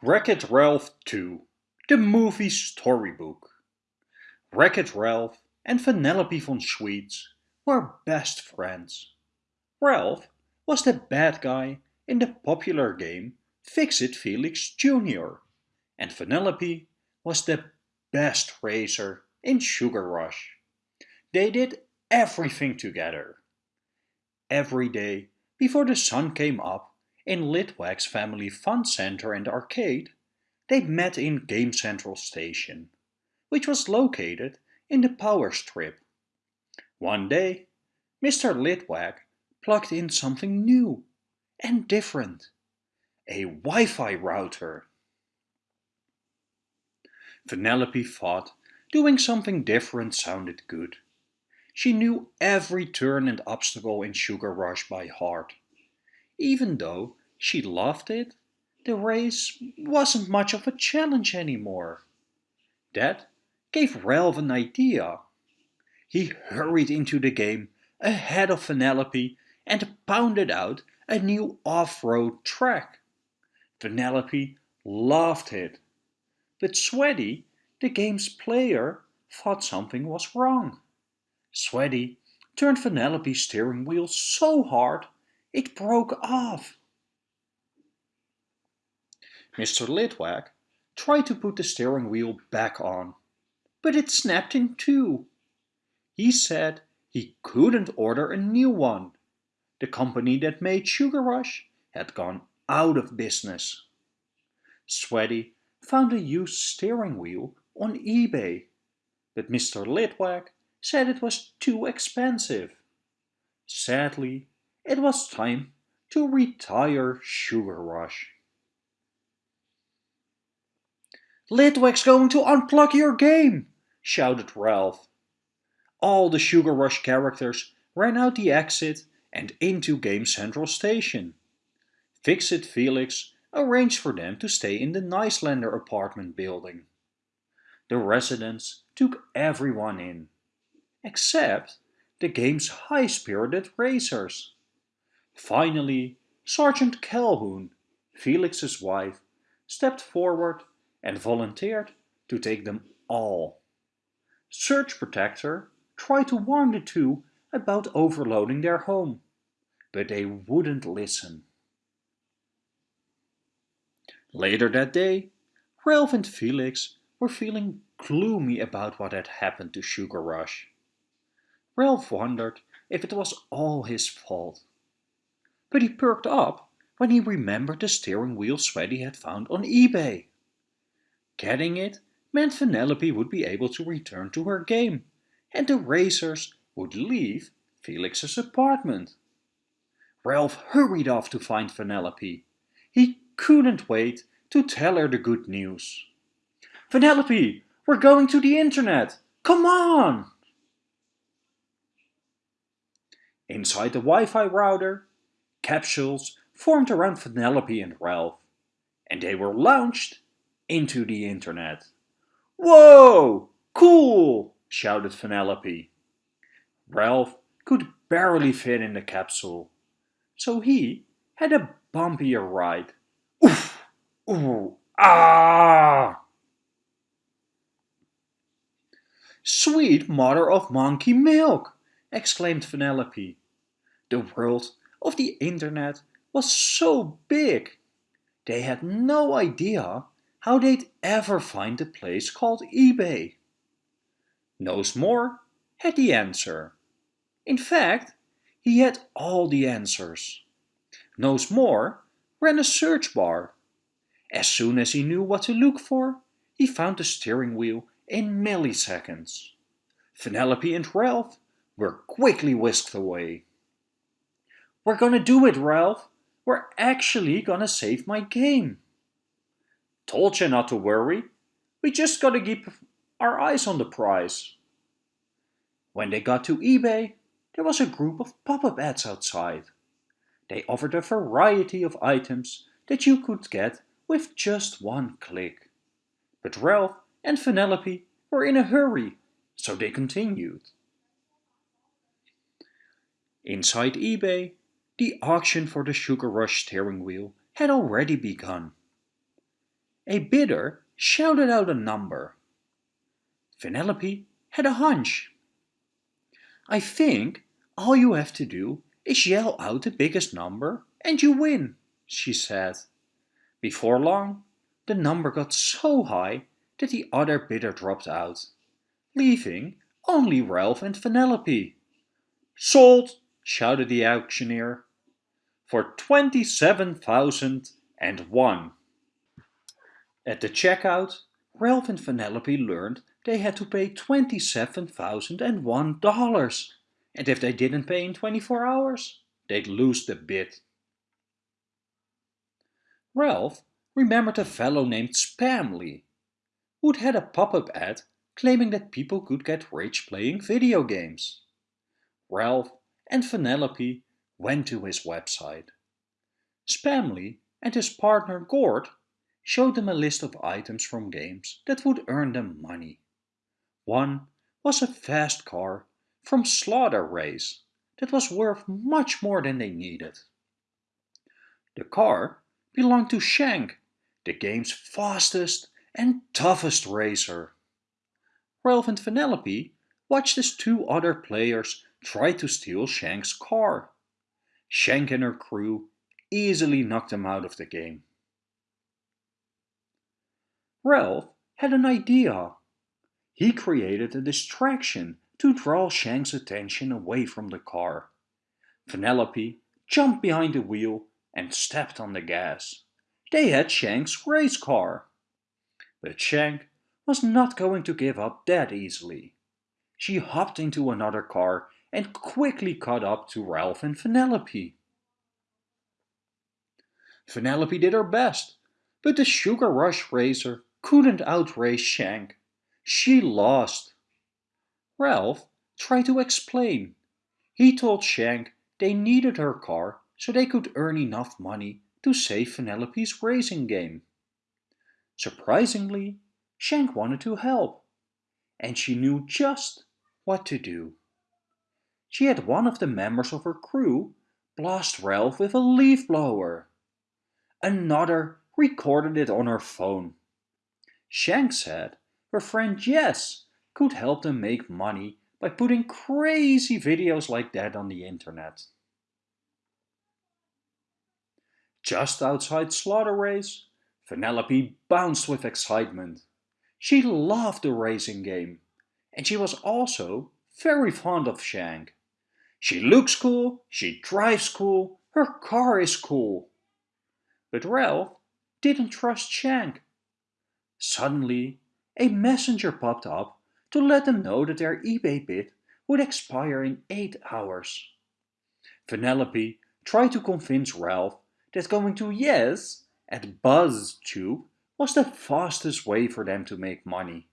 Wreck-It Ralph 2 The Movie Storybook Wreck-It Ralph and Vanellope von Schweetz were best friends. Ralph was the bad guy in the popular game Fix-It Felix Jr. and Vanellope was the best racer in Sugar Rush. They did everything together. Every day before the sun came up in Litwak's family fun center and arcade, they met in Game Central Station, which was located in the power strip. One day, Mr. Litwak plugged in something new and different, a Wi-Fi router. Vanellope thought doing something different sounded good. She knew every turn and obstacle in Sugar Rush by heart. Even though she loved it, the race wasn't much of a challenge anymore. That gave Ralph an idea. He hurried into the game ahead of Vanellope and pounded out a new off-road track. Vanellope loved it. But Swati, the game's player, thought something was wrong. Swati turned Vanellope's steering wheel so hard it broke off. Mr. Litwak tried to put the steering wheel back on, but it snapped in two. He said he couldn't order a new one. The company that made Sugar Rush had gone out of business. Swati found a used steering wheel on eBay, but Mr. Litwak said it was too expensive. Sadly, it was time to retire Sugar Rush. Litwak's going to unplug your game, shouted Ralph. All the Sugar Rush characters ran out the exit and into Game Central Station. Fix-It Felix arranged for them to stay in the Nicelander apartment building. The residents took everyone in, except the game's high-spirited racers. Finally, Sergeant Calhoun, Felix's wife, stepped forward and volunteered to take them all. Surge Protector tried to warn the two about overloading their home, but they wouldn't listen. Later that day, Ralph and Felix were feeling gloomy about what had happened to Sugar Rush. Ralph wondered if it was all his fault. But he perked up when he remembered the steering wheel Swati had found on eBay. Getting it meant Vanellope would be able to return to her game, and the racers would leave Felix's apartment. Ralph hurried off to find Vanellope. He couldn't wait to tell her the good news. Vanellope, we're going to the internet! Come on! Inside the Wi-Fi router, capsules formed around Vanellope and Ralph, and they were launched into the internet. Whoa! Cool! shouted Vanellope. Ralph could barely fit in the capsule, so he had a bumpier ride. Oof! Ooh! Ah! Sweet mother of monkey milk! exclaimed Vanellope. The world of the internet was so big. They had no idea how they'd ever find a place called eBay. KnowsMore had the answer. In fact, he had all the answers. KnowsMore ran a search bar. As soon as he knew what to look for, he found the steering wheel in milliseconds. Vanellope and Ralph were quickly whisked away. We're gonna do it, Ralph. We're actually gonna save my game. Told you not to worry. We just gotta keep our eyes on the prize. When they got to eBay, there was a group of pop-up ads outside. They offered a variety of items that you could get with just one click. But Ralph and Vanellope were in a hurry, so they continued. Inside eBay, the auction for the Sugar Rush steering wheel had already begun. A bidder shouted out a number. Vanellope had a hunch. I think all you have to do is yell out the biggest number and you win, she said. Before long, the number got so high that the other bidder dropped out, leaving only Ralph and Vanellope. Sold, shouted the auctioneer, for twenty-seven thousand and one. At the checkout, Ralph and Vanellope learned they had to pay $27,001, and if they didn't pay in 24 hours, they'd lose the bid. Ralph remembered a fellow named Spamley, who'd had a pop-up ad claiming that people could get rich playing video games. Ralph and Vanellope went to his website. Spamley and his partner Gord showed them a list of items from games that would earn them money. One was a fast car from Slaughter Race that was worth much more than they needed. The car belonged to Shank, the game's fastest and toughest racer. Ralph and Vanellope watched as two other players tried to steal Shank's car. Shank and her crew easily knocked them out of the game. Ralph had an idea. He created a distraction to draw Shank's attention away from the car. Vanellope jumped behind the wheel and stepped on the gas. They had Shank's race car. But Shank was not going to give up that easily. She hopped into another car and quickly caught up to Ralph and Vanellope. Vanellope did her best, but the Sugar Rush racer couldn't outrace Shank. She lost. Ralph tried to explain. He told Shank they needed her car so they could earn enough money to save Vanellope's racing game. Surprisingly, Shank wanted to help, and she knew just what to do. She had one of the members of her crew blast Ralph with a leaf blower. Another recorded it on her phone. Shank said her friend Yesss could help them make money by putting crazy videos like that on the internet. Just outside Slaughter Race, Vanellope bounced with excitement. She loved the racing game, and she was also very fond of Shank. She looks cool, she drives cool, her car is cool. But Ralph didn't trust Shank Suddenly, a messenger popped up to let them know that their eBay bid would expire in 8 hours. Vanellope tried to convince Ralph that going to Yes at BuzzTube was the fastest way for them to make money.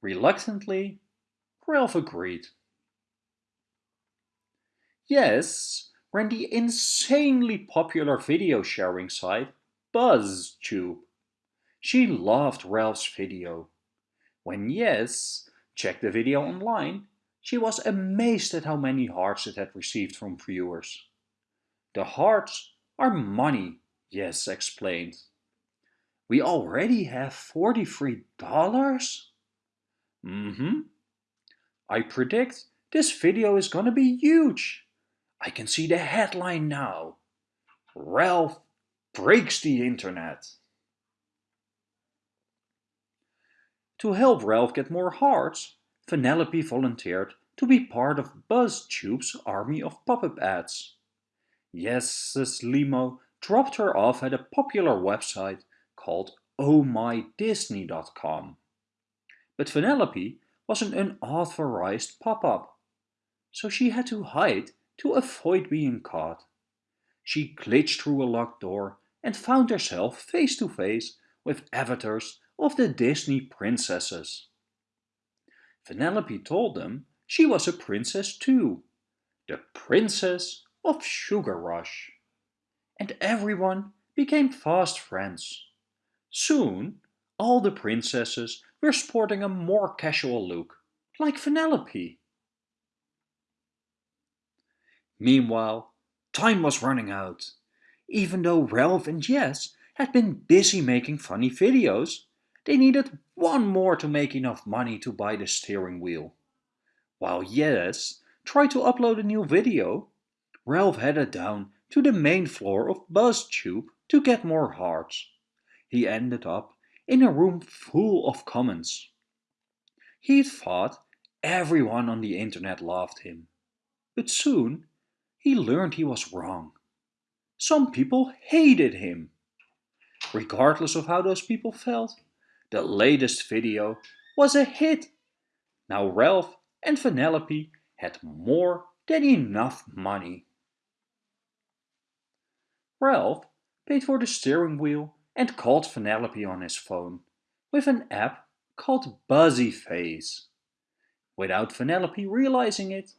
Reluctantly, Ralph agreed. Yes ran the insanely popular video sharing site BuzzTube. She loved Ralph's video. When Yes checked the video online, she was amazed at how many hearts it had received from viewers. The hearts are money, Yes explained. We already have $43? Mm-hmm. I predict this video is gonna be huge. I can see the headline now. Ralph breaks the internet. To help Ralph get more hearts, Vanellope volunteered to be part of BuzzTube's army of pop-up ads. Yes's limo dropped her off at a popular website called ohmydisney.com. But Vanellope was an unauthorized pop-up, so she had to hide to avoid being caught. She glitched through a locked door and found herself face to face with avatars of the Disney princesses. Vanellope told them she was a princess too, the princess of Sugar Rush. And everyone became fast friends. Soon, all the princesses were sporting a more casual look, like Vanellope. Meanwhile, time was running out. Even though Ralph and Yesss had been busy making funny videos. They needed one more to make enough money to buy the steering wheel. While Yes tried to upload a new video, Ralph headed down to the main floor of BuzzTube to get more hearts. He ended up in a room full of comments. He thought everyone on the internet loved him. But soon he learned he was wrong. Some people hated him. Regardless of how those people felt, the latest video was a hit. Now Ralph and Vanellope had more than enough money. Ralph paid for the steering wheel and called Vanellope on his phone with an app called Buzzyface. Without Vanellope realizing it,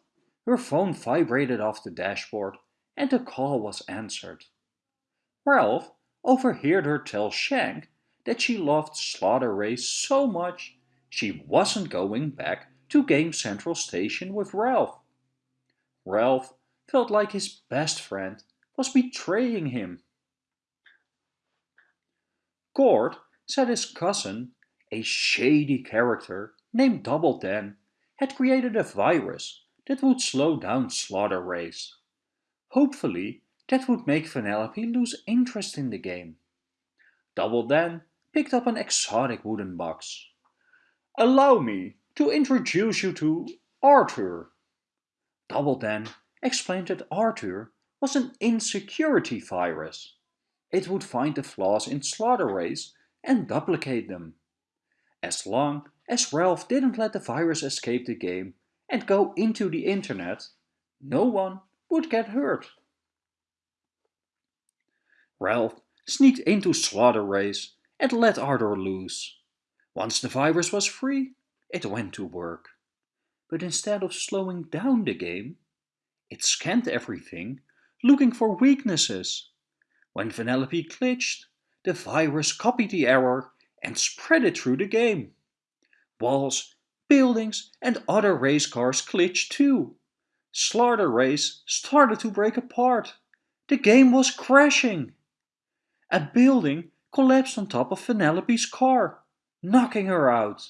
her phone vibrated off the dashboard and the call was answered. Ralph overheard her tell Shank that she loved Slaughter Race so much she wasn't going back to Game Central Station with Ralph. Ralph felt like his best friend was betraying him. Gord said his cousin, a shady character named Double Dan, had created a virus that would slow down Slaughter Race. Hopefully, that would make Vanellope lose interest in the game. Double Dan picked up an exotic wooden box. Allow me to introduce you to Arthur. Double Dan explained that Arthur was an insecurity virus. It would find the flaws in Slaughter Race and duplicate them. As long as Ralph didn't let the virus escape the game and go into the internet, no one would get hurt. Ralph sneaked into Slaughter Race and let Arthur loose. Once the virus was free, it went to work. But instead of slowing down the game, it scanned everything, looking for weaknesses when Vanellope glitched, the virus copied the error and spread it through the game. Walls, buildings and other race cars glitched too. Slaughter Race started to break apart. The game was crashing. A building collapsed on top of Vanellope's car, knocking her out.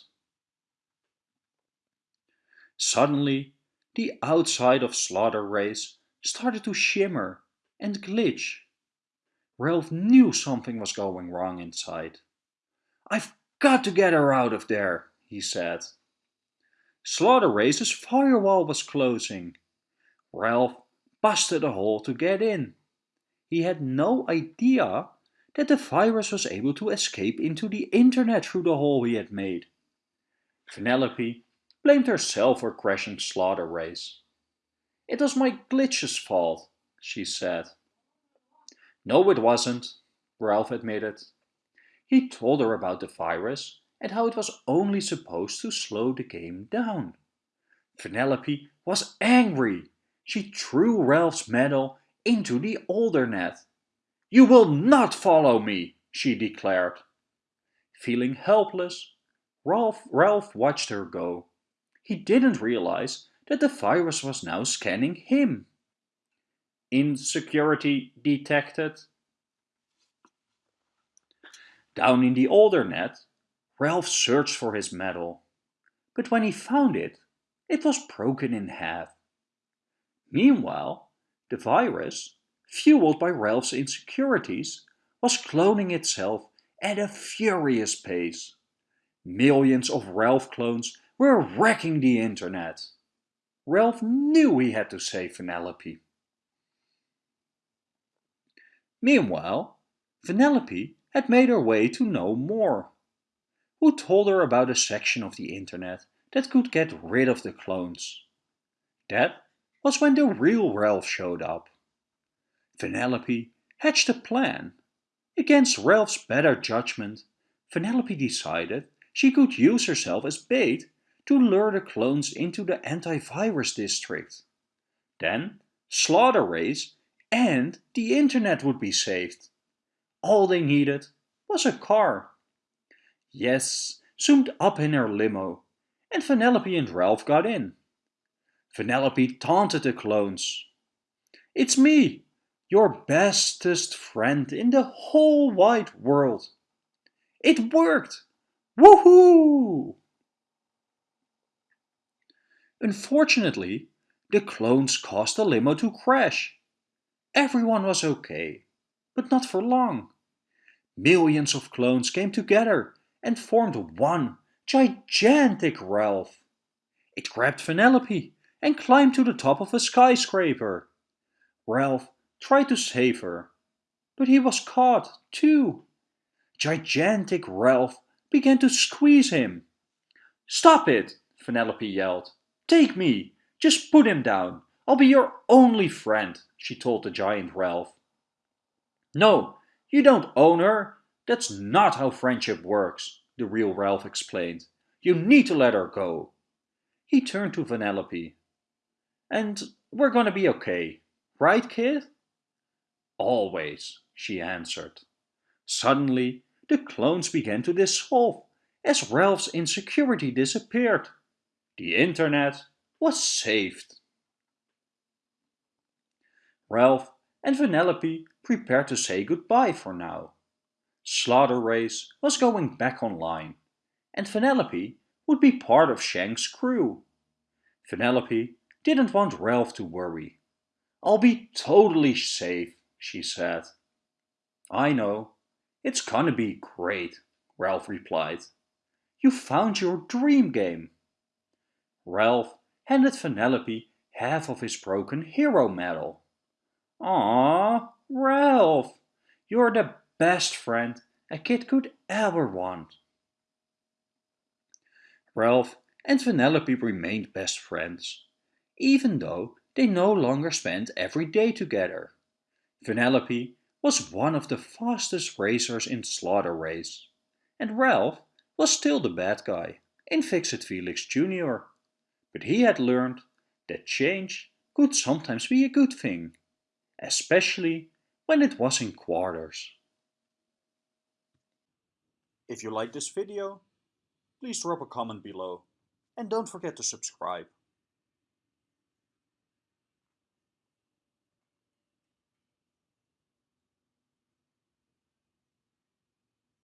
Suddenly, the outside of Slaughter Race started to shimmer and glitch. Ralph knew something was going wrong inside. I've got to get her out of there, he said. Slaughter Race's firewall was closing. Ralph busted a hole to get in. He had no idea that the virus was able to escape into the internet through the hole he had made. Vanellope blamed herself for crashing Slaughter Race. It was my glitch's fault, she said. No, it wasn't, Ralph admitted. He told her about the virus and how it was only supposed to slow the game down. Vanellope was angry. She threw Ralph's medal into the Aldernet. You will not follow me, she declared. Feeling helpless, Ralph, Ralph watched her go. He didn't realize that the virus was now scanning him. Insecurity detected. Down in the Aldernet, Ralph searched for his medal, but when he found it, it was broken in half. Meanwhile, the virus, fueled by Ralph's insecurities, was cloning itself at a furious pace. Millions of Ralph clones were wrecking the internet. Ralph knew he had to save Vanellope. Meanwhile, Vanellope had made her way to know more. Who told her about a section of the internet that could get rid of the clones? That was when the real Ralph showed up. Vanellope hatched a plan. Against Ralph's better judgment, Vanellope decided she could use herself as bait to lure the clones into the antivirus district. Then Slaughter Race and the internet would be saved. All they needed was a car. Yes zoomed up in her limo, and Vanellope and Ralph got in. Vanellope taunted the clones. It's me, your bestest friend in the whole wide world. It worked! Woohoo! Unfortunately, the clones caused the limo to crash. Everyone was okay, but not for long. Millions of clones came together and formed one gigantic Ralph. It grabbed Vanellope and climbed to the top of a skyscraper. Ralph tried to save her, but he was caught too. Gigantic Ralph began to squeeze him. Stop it, Vanellope yelled. Take me, just put him down. I'll be your only friend, she told the giant Ralph. No, you don't own her. That's not how friendship works, the real Ralph explained. You need to let her go. He turned to Vanellope. And we're gonna be okay, right, kid? Always, she answered. Suddenly, the clones began to dissolve as Ralph's insecurity disappeared. The internet was saved. Ralph and Vanellope prepared to say goodbye for now. Slaughter Race was going back online, and Vanellope would be part of Shank's crew. Vanellope didn't want Ralph to worry. I'll be totally safe, she said. I know. It's gonna be great, Ralph replied. You found your dream game. Ralph handed Vanellope half of his broken hero medal. Aww, Ralph, you're the best friend a kid could ever want. Ralph and Vanellope remained best friends, even though they no longer spent every day together. Vanellope was one of the fastest racers in Slaughter Race, and Ralph was still the bad guy in Fix-It Felix Jr. But he had learned that change could sometimes be a good thing, especially when it was in quarters. If you like this video, please drop a comment below and don't forget to subscribe.